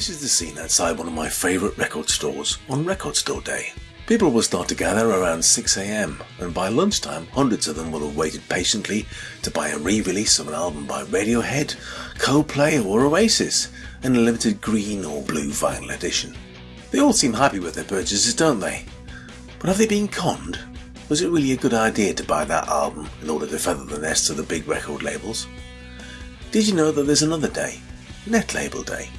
This is the scene outside one of my favourite record stores on Record Store Day. People will start to gather around 6am, and by lunchtime, hundreds of them will have waited patiently to buy a re release of an album by Radiohead, Coldplay, or Oasis in a limited green or blue vinyl edition. They all seem happy with their purchases, don't they? But have they been conned? Was it really a good idea to buy that album in order to feather the nest of the big record labels? Did you know that there's another day, Net Label Day?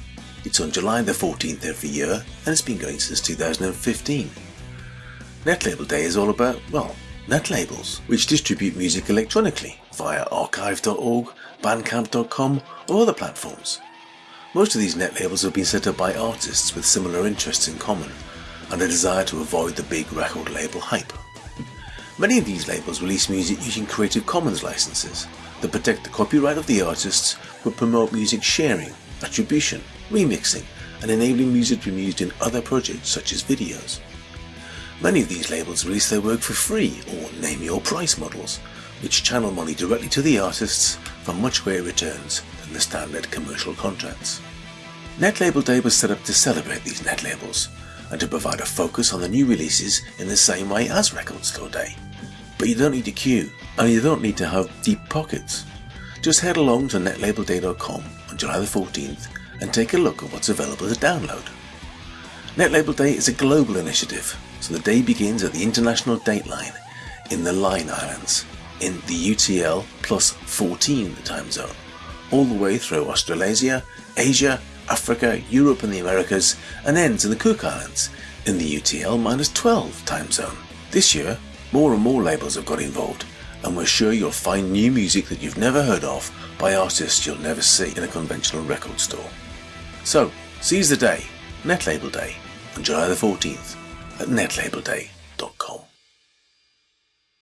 It's on July the 14th every year and it's been going since 2015. Netlabel Day is all about, well, net labels, which distribute music electronically via archive.org, bandcamp.com or other platforms. Most of these net labels have been set up by artists with similar interests in common and a desire to avoid the big record label hype. Many of these labels release music using Creative Commons licenses that protect the copyright of the artists but promote music sharing, attribution, remixing, and enabling music to be used in other projects such as videos. Many of these labels release their work for free or name your price models, which channel money directly to the artists for much greater returns than the standard commercial contracts. Net Label Day was set up to celebrate these net labels and to provide a focus on the new releases in the same way as Record Store Day. But you don't need to queue, and you don't need to have deep pockets. Just head along to netlabelday.com on July the 14th and take a look at what's available to download. NetLabel Day is a global initiative, so the day begins at the International Dateline in the Line Islands, in the UTL plus 14 time zone, all the way through Australasia, Asia, Africa, Europe and the Americas, and ends in the Cook Islands in the UTL minus 12 time zone. This year, more and more labels have got involved, and we're sure you'll find new music that you've never heard of by artists you'll never see in a conventional record store. So, seize the day, Netlabel Day, on July the 14th at netlabelday.com.